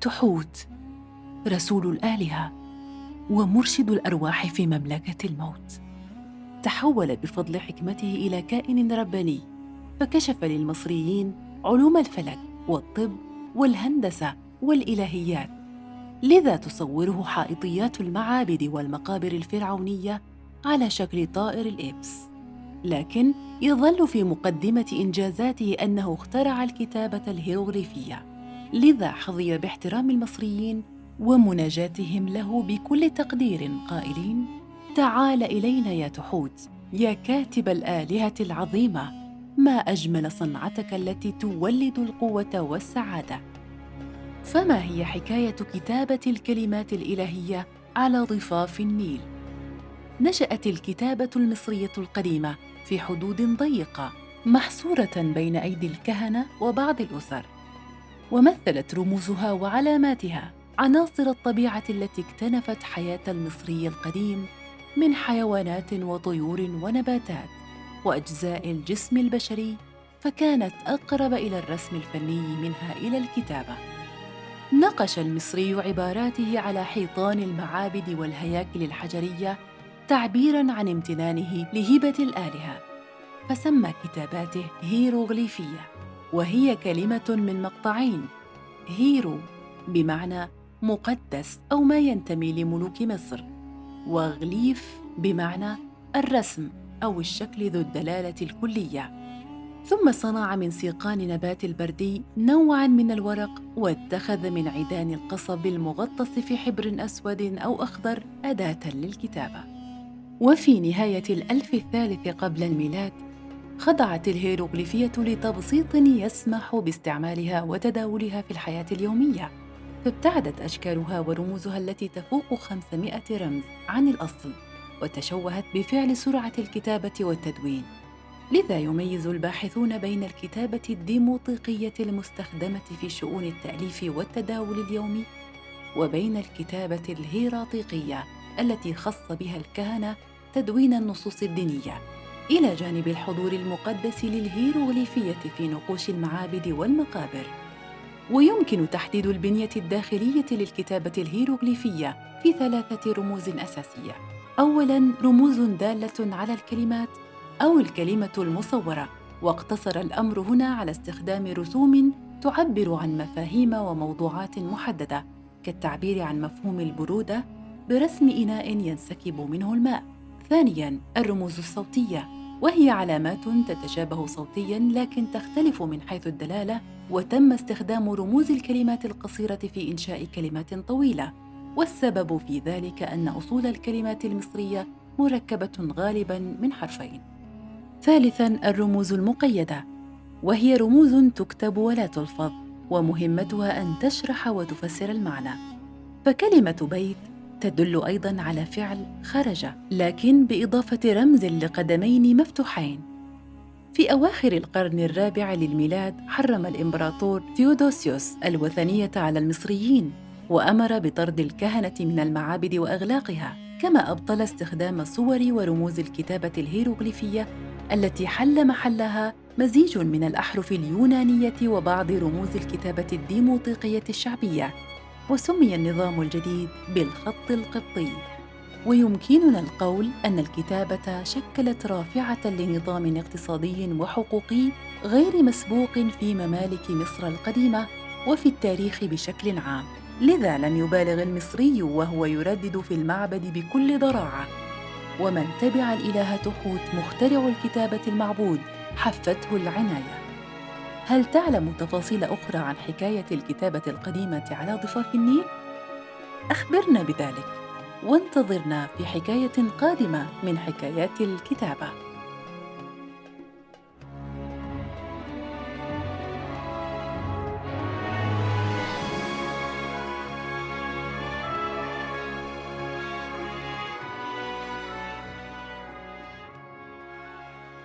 تحوت رسول الآلهة ومرشد الأرواح في مملكة الموت. تحول بفضل حكمته إلى كائن رباني فكشف للمصريين علوم الفلك والطب والهندسة والإلهيات لذا تصوره حائطيات المعابد والمقابر الفرعونية على شكل طائر الإبس. لكن يظل في مقدمة إنجازاته أنه اخترع الكتابة الهيروغليفية. لذا حظي باحترام المصريين ومناجاتهم له بكل تقدير قائلين تعال إلينا يا تحوت يا كاتب الآلهة العظيمة ما أجمل صنعتك التي تولد القوة والسعادة فما هي حكاية كتابة الكلمات الإلهية على ضفاف النيل؟ نشأت الكتابة المصرية القديمة في حدود ضيقة محصورة بين أيدي الكهنة وبعض الأسر ومثلت رموزها وعلاماتها عناصر الطبيعة التي اكتنفت حياة المصري القديم من حيوانات وطيور ونباتات وأجزاء الجسم البشري فكانت أقرب إلى الرسم الفني منها إلى الكتابة. نقش المصري عباراته على حيطان المعابد والهياكل الحجرية تعبيرا عن امتنانه لهبه الآلهة فسمى كتاباته هيروغليفية. وهي كلمة من مقطعين. هيرو بمعنى مقدس أو ما ينتمي لملوك مصر وغليف بمعنى الرسم أو الشكل ذو الدلالة الكلية. ثم صنع من سيقان نبات البردي نوعا من الورق واتخذ من عيدان القصب المغطس في حبر أسود أو أخضر أداة للكتابة. وفي نهاية الألف الثالث قبل الميلاد خضعت الهيروغليفية لتبسيط يسمح باستعمالها وتداولها في الحياة اليومية. فابتعدت أشكالها ورموزها التي تفوق 500 رمز عن الأصل وتشوهت بفعل سرعة الكتابة والتدوين. لذا يميز الباحثون بين الكتابة الديموطيقية المستخدمة في شؤون التأليف والتداول اليومي وبين الكتابة الهيراطيقية التي خص بها الكهنة تدوين النصوص الدينية. إلى جانب الحضور المقدس للهيروغليفية في نقوش المعابد والمقابر ويمكن تحديد البنية الداخلية للكتابة الهيروغليفية في ثلاثة رموز أساسية أولاً رموز دالة على الكلمات أو الكلمة المصورة واقتصر الأمر هنا على استخدام رسوم تعبر عن مفاهيم وموضوعات محددة كالتعبير عن مفهوم البرودة برسم إناء ينسكب منه الماء. ثانياً الرموز الصوتية وهي علامات تتشابه صوتياً لكن تختلف من حيث الدلالة وتم استخدام رموز الكلمات القصيرة في إنشاء كلمات طويلة. والسبب في ذلك أن أصول الكلمات المصرية مركبة غالباً من حرفين. ثالثاً الرموز المقيدة. وهي رموز تكتب ولا تلفظ ومهمتها أن تشرح وتفسر المعنى. فكلمة بيت تدل أيضاً على فعل خرج لكن بإضافة رمز لقدمين مفتوحين. في أواخر القرن الرابع للميلاد حرم الإمبراطور ثيودوسيوس الوثنية على المصريين وأمر بطرد الكهنة من المعابد وأغلاقها كما أبطل استخدام صور ورموز الكتابة الهيروغليفية التي حل محلها مزيج من الأحرف اليونانية وبعض رموز الكتابة الديموطيقية الشعبية. وسمي النظام الجديد بالخط القبطي. ويمكننا القول أن الكتابة شكلت رافعة لنظام اقتصادي وحقوقي غير مسبوق في ممالك مصر القديمة وفي التاريخ بشكل عام. لذا لم يبالغ المصري وهو يردد في المعبد بكل ضراعة. ومن تبع الإله تحوت مخترع الكتابة المعبود حفته العناية. هل تعلم تفاصيل أخرى عن حكاية الكتابة القديمة على ضفاف النيل؟ أخبرنا بذلك وانتظرنا في حكاية قادمة من حكايات الكتابة